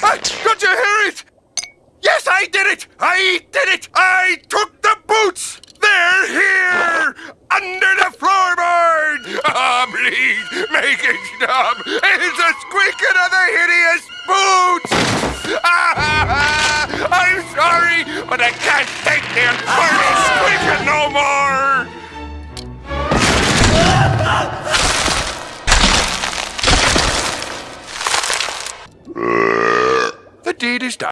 Don't you hear it? Yes, I did it! I did it! I took the boots! They're here! Under the floorboard! Ah, please, make it stop! It's a squeaking of the hideous boots! Ah, I'm sorry, but I can't take the deed is done.